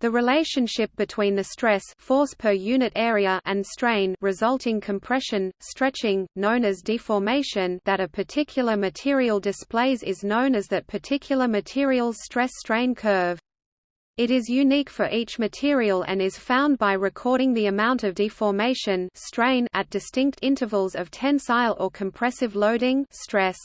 The relationship between the stress force per unit area and strain resulting compression, stretching, known as deformation that a particular material displays is known as that particular material's stress-strain curve. It is unique for each material and is found by recording the amount of deformation strain at distinct intervals of tensile or compressive loading stress.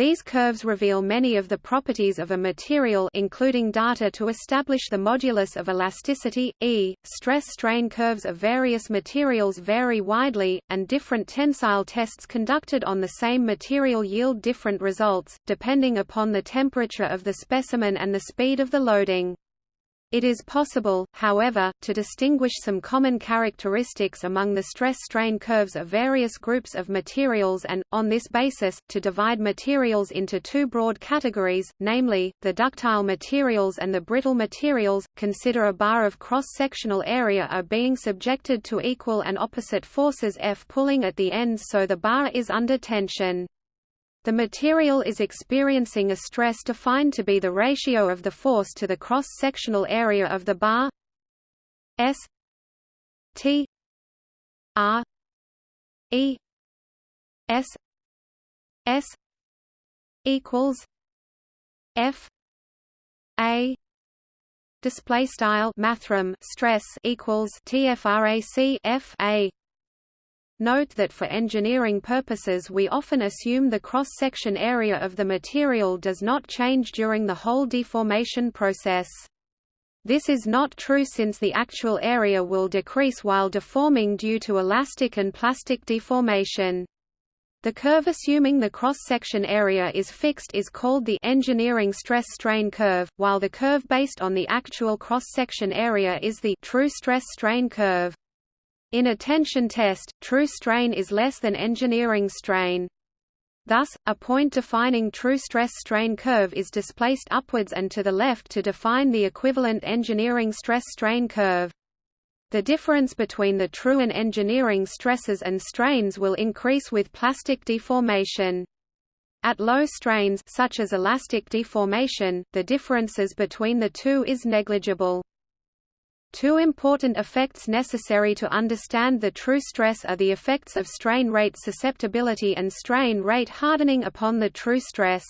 These curves reveal many of the properties of a material including data to establish the modulus of elasticity, e. Stress-strain curves of various materials vary widely, and different tensile tests conducted on the same material yield different results, depending upon the temperature of the specimen and the speed of the loading. It is possible, however, to distinguish some common characteristics among the stress-strain curves of various groups of materials and, on this basis, to divide materials into two broad categories, namely, the ductile materials and the brittle materials. Consider a bar of cross-sectional area are being subjected to equal and opposite forces F pulling at the ends so the bar is under tension. The material is experiencing a stress defined to be the ratio of the force to the cross-sectional area of the bar. S. T. R. E. S. S. equals F. A. Display style mathrm stress equals TFRAC F A Note that for engineering purposes we often assume the cross-section area of the material does not change during the whole deformation process. This is not true since the actual area will decrease while deforming due to elastic and plastic deformation. The curve assuming the cross-section area is fixed is called the engineering stress-strain curve, while the curve based on the actual cross-section area is the true stress-strain curve. In a tension test, true strain is less than engineering strain. Thus, a point defining true stress-strain curve is displaced upwards and to the left to define the equivalent engineering stress-strain curve. The difference between the true and engineering stresses and strains will increase with plastic deformation. At low strains such as elastic deformation, the differences between the two is negligible. Two important effects necessary to understand the true stress are the effects of strain rate susceptibility and strain rate hardening upon the true stress.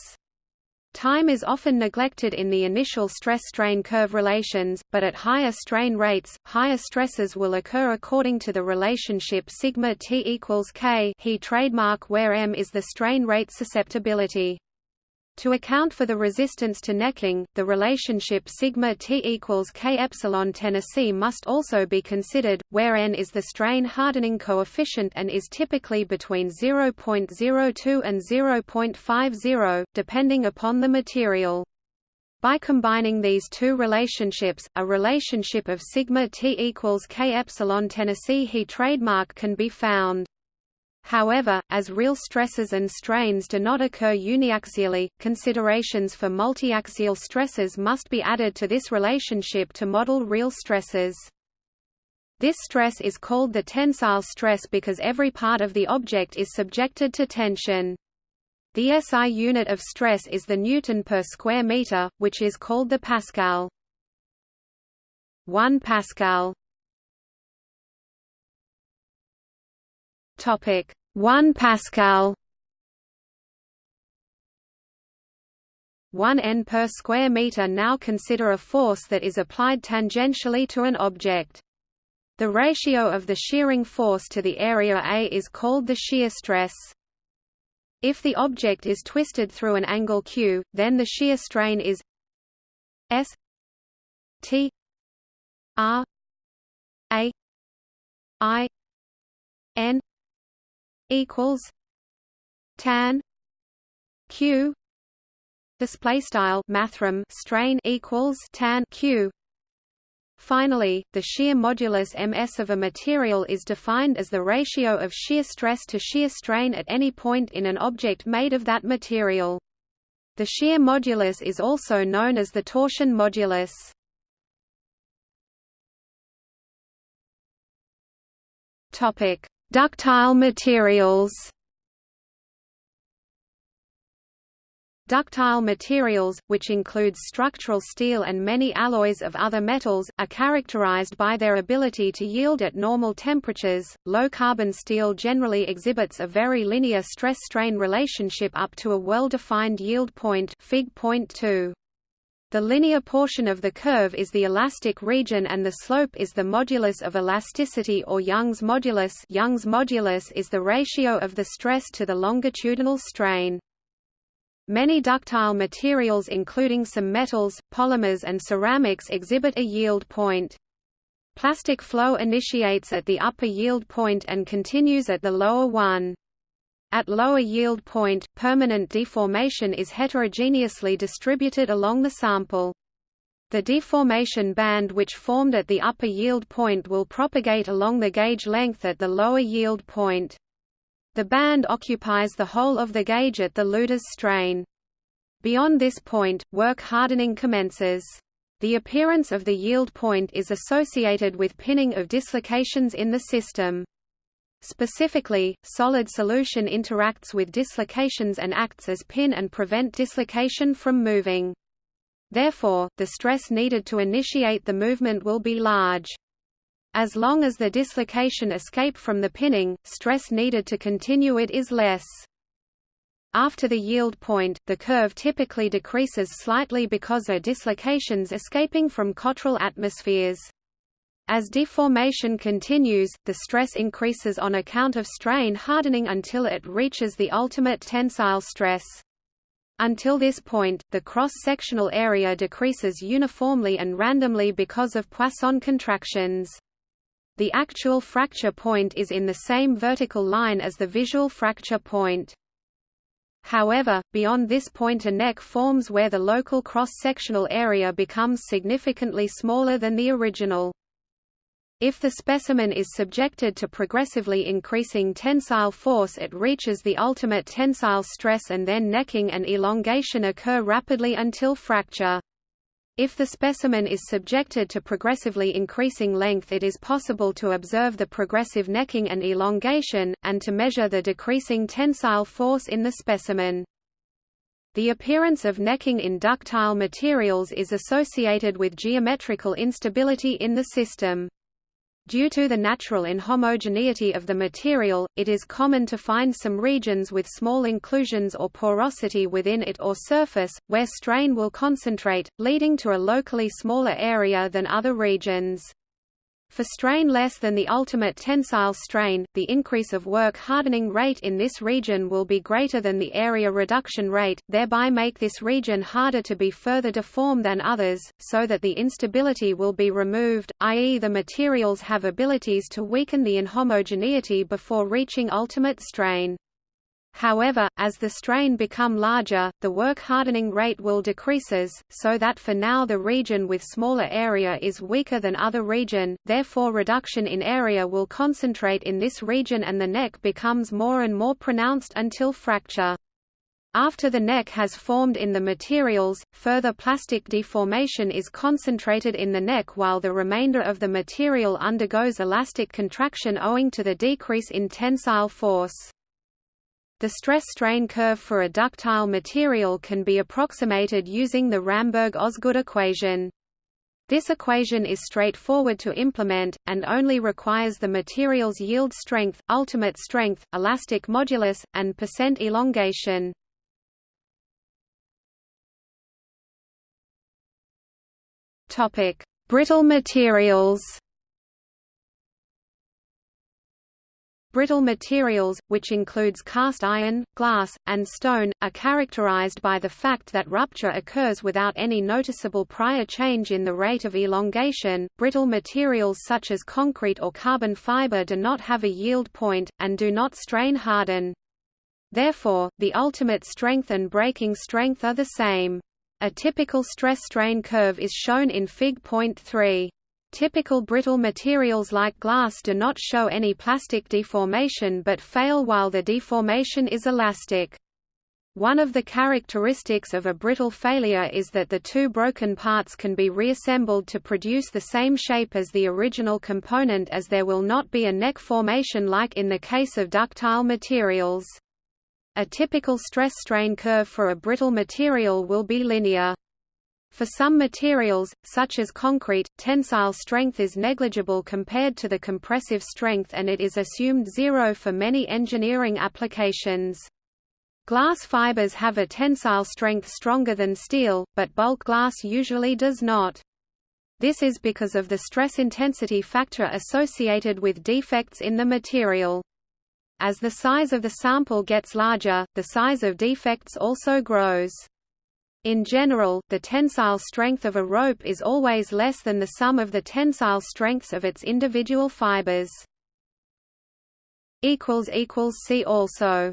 Time is often neglected in the initial stress-strain curve relations, but at higher strain rates, higher stresses will occur according to the relationship sigma T equals K he trademark where m is the strain rate susceptibility. To account for the resistance to necking, the relationship sigma T equals K epsilon Tennessee must also be considered, where n is the strain hardening coefficient and is typically between 0.02 and 0.50, depending upon the material. By combining these two relationships, a relationship of sigma T equals K epsilon Tennessee he trademark can be found. However, as real stresses and strains do not occur uniaxially, considerations for multiaxial stresses must be added to this relationship to model real stresses. This stress is called the tensile stress because every part of the object is subjected to tension. The SI unit of stress is the Newton per square meter, which is called the Pascal. 1 Pascal Topic 1 Pascal 1 n per square meter now consider a force that is applied tangentially to an object. The ratio of the shearing force to the area A is called the shear stress. If the object is twisted through an angle q, then the shear strain is S T R A I N equals tan q display style mathrm strain equals tan q Finally, the shear modulus ms of a material is defined as the ratio of shear stress to shear strain at any point in an object made of that material. The shear modulus is also known as the torsion modulus. Topic: Ductile materials Ductile materials, which includes structural steel and many alloys of other metals, are characterized by their ability to yield at normal temperatures. Low carbon steel generally exhibits a very linear stress-strain relationship up to a well-defined yield point, Fig. Point 2. The linear portion of the curve is the elastic region and the slope is the modulus of elasticity or Young's modulus. Young's modulus is the ratio of the stress to the longitudinal strain. Many ductile materials including some metals, polymers and ceramics exhibit a yield point. Plastic flow initiates at the upper yield point and continues at the lower one. At lower yield point, permanent deformation is heterogeneously distributed along the sample. The deformation band which formed at the upper yield point will propagate along the gauge length at the lower yield point. The band occupies the whole of the gauge at the Luders strain. Beyond this point, work hardening commences. The appearance of the yield point is associated with pinning of dislocations in the system. Specifically, solid solution interacts with dislocations and acts as pin and prevent dislocation from moving. Therefore, the stress needed to initiate the movement will be large. As long as the dislocation escape from the pinning, stress needed to continue it is less. After the yield point, the curve typically decreases slightly because of dislocations escaping from Cottrell atmospheres. As deformation continues, the stress increases on account of strain hardening until it reaches the ultimate tensile stress. Until this point, the cross-sectional area decreases uniformly and randomly because of Poisson contractions. The actual fracture point is in the same vertical line as the visual fracture point. However, beyond this point a neck forms where the local cross-sectional area becomes significantly smaller than the original. If the specimen is subjected to progressively increasing tensile force it reaches the ultimate tensile stress and then necking and elongation occur rapidly until fracture. If the specimen is subjected to progressively increasing length it is possible to observe the progressive necking and elongation, and to measure the decreasing tensile force in the specimen. The appearance of necking in ductile materials is associated with geometrical instability in the system. Due to the natural inhomogeneity of the material, it is common to find some regions with small inclusions or porosity within it or surface, where strain will concentrate, leading to a locally smaller area than other regions. For strain less than the ultimate tensile strain, the increase of work hardening rate in this region will be greater than the area reduction rate, thereby make this region harder to be further deformed than others, so that the instability will be removed, i.e. the materials have abilities to weaken the inhomogeneity before reaching ultimate strain. However, as the strain become larger, the work hardening rate will decreases, so that for now the region with smaller area is weaker than other region, therefore reduction in area will concentrate in this region and the neck becomes more and more pronounced until fracture. After the neck has formed in the materials, further plastic deformation is concentrated in the neck while the remainder of the material undergoes elastic contraction owing to the decrease in tensile force. The stress-strain curve for a ductile material can be approximated using the Ramberg-Osgood equation. This equation is straightforward to implement, and only requires the material's yield strength, ultimate strength, elastic modulus, and percent elongation. Brittle materials Brittle materials, which includes cast iron, glass, and stone, are characterized by the fact that rupture occurs without any noticeable prior change in the rate of elongation. Brittle materials such as concrete or carbon fiber do not have a yield point, and do not strain harden. Therefore, the ultimate strength and breaking strength are the same. A typical stress-strain curve is shown in Fig. Point 3. Typical brittle materials like glass do not show any plastic deformation but fail while the deformation is elastic. One of the characteristics of a brittle failure is that the two broken parts can be reassembled to produce the same shape as the original component as there will not be a neck formation like in the case of ductile materials. A typical stress-strain curve for a brittle material will be linear. For some materials, such as concrete, tensile strength is negligible compared to the compressive strength and it is assumed zero for many engineering applications. Glass fibers have a tensile strength stronger than steel, but bulk glass usually does not. This is because of the stress intensity factor associated with defects in the material. As the size of the sample gets larger, the size of defects also grows. In general, the tensile strength of a rope is always less than the sum of the tensile strengths of its individual fibers. See also